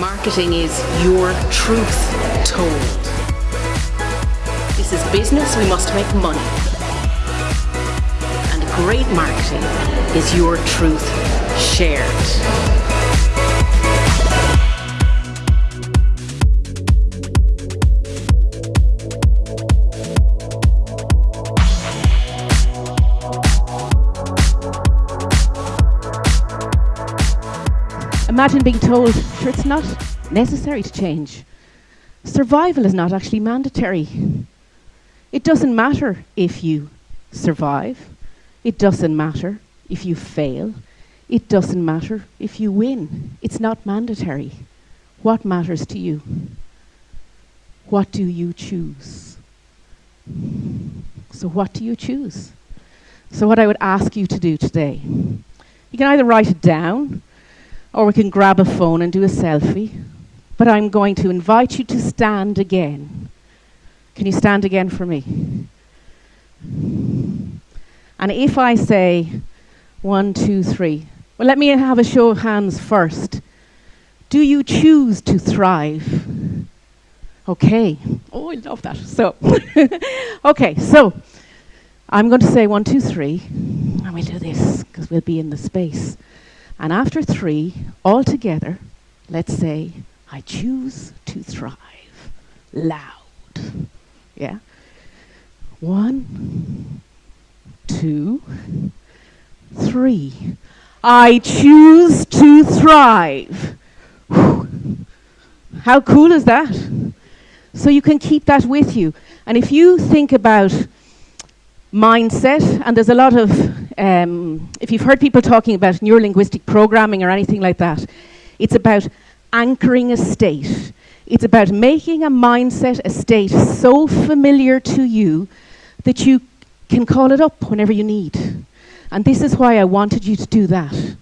Marketing is your truth told. This is business, we must make money. And great marketing is your truth shared. Imagine being told, sure, it's not necessary to change. Survival is not actually mandatory. It doesn't matter if you survive. It doesn't matter if you fail. It doesn't matter if you win. It's not mandatory. What matters to you? What do you choose? So, what do you choose? So, what I would ask you to do today, you can either write it down or we can grab a phone and do a selfie. But I'm going to invite you to stand again. Can you stand again for me? And if I say one, two, three, well, let me have a show of hands first. Do you choose to thrive? Okay. Oh, I love that. So, okay, so I'm going to say one, two, three, and we'll do this because we'll be in the space. And after three, all together, let's say, I choose to thrive. Loud. Yeah? One, two, three. I choose to thrive. Whew. How cool is that? So you can keep that with you. And if you think about mindset, and there's a lot of, um, if you've heard people talking about neurolinguistic programming or anything like that, it's about anchoring a state. It's about making a mindset, a state so familiar to you that you can call it up whenever you need. And this is why I wanted you to do that.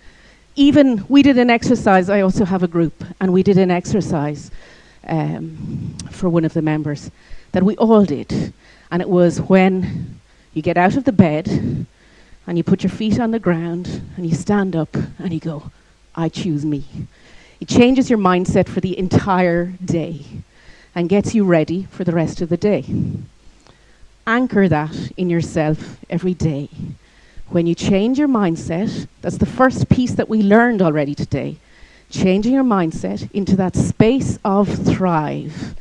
Even we did an exercise, I also have a group, and we did an exercise um, for one of the members that we all did. And it was when you get out of the bed and you put your feet on the ground and you stand up and you go, I choose me. It changes your mindset for the entire day and gets you ready for the rest of the day. Anchor that in yourself every day. When you change your mindset, that's the first piece that we learned already today. Changing your mindset into that space of thrive.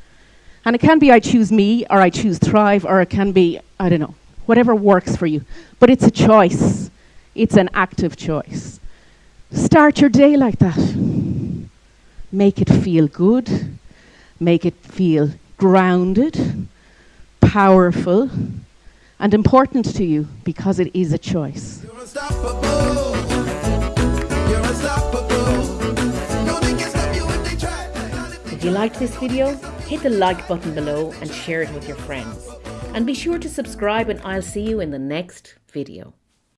And it can be I choose me, or I choose thrive, or it can be, I don't know, whatever works for you. But it's a choice, it's an active choice. Start your day like that. Make it feel good, make it feel grounded, powerful, and important to you because it is a choice. If you liked this video, hit the like button below and share it with your friends. And be sure to subscribe and I'll see you in the next video.